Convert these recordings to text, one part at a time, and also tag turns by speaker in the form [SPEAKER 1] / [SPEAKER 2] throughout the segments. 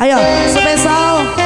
[SPEAKER 1] Aí, ó, seu pessoal.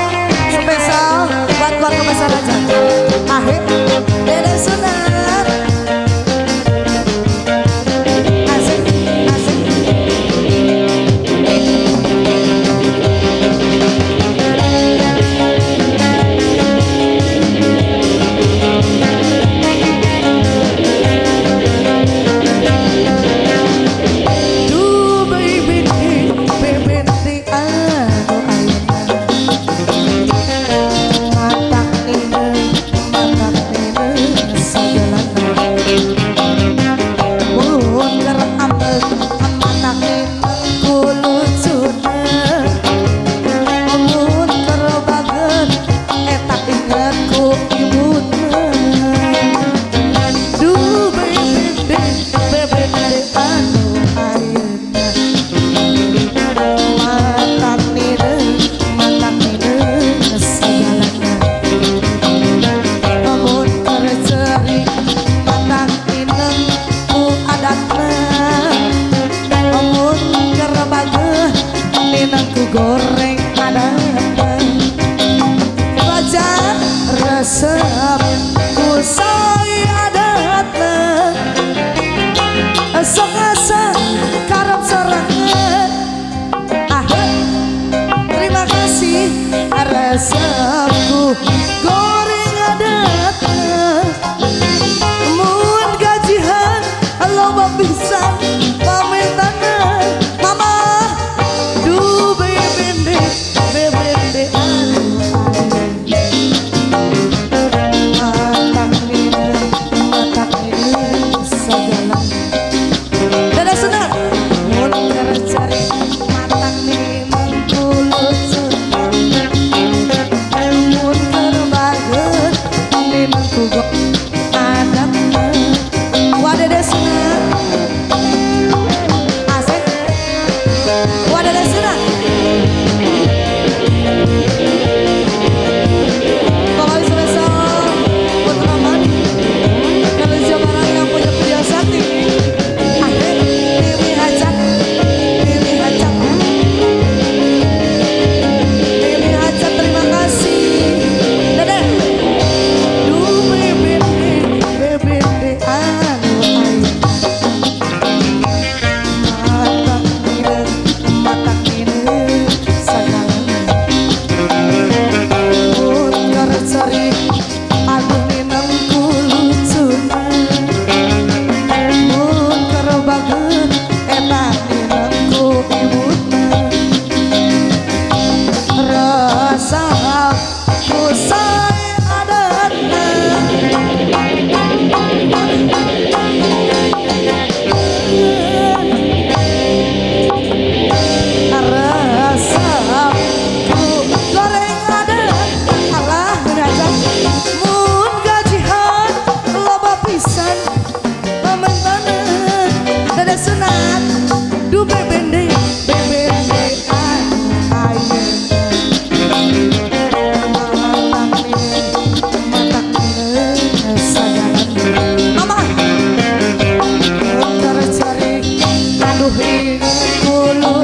[SPEAKER 1] রূপে হলো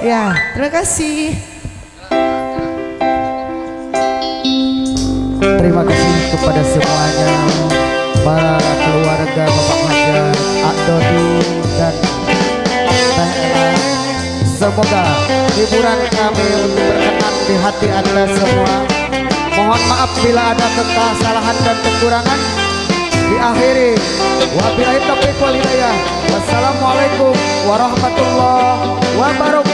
[SPEAKER 1] ya, terima kasih.
[SPEAKER 2] Terima kasih kepada semuanya para keluarga Bapak Hajar, Ak Dodi dan Teh. Semoga hiburan kami untuk berkenan di hati Anda semua. Mohon maaf bila ada kesalahan dan kekurangan. Diakhiri wabillahi taufiq wal hidayah. Wassalamualaikum warahmatullahi wabarakatuh.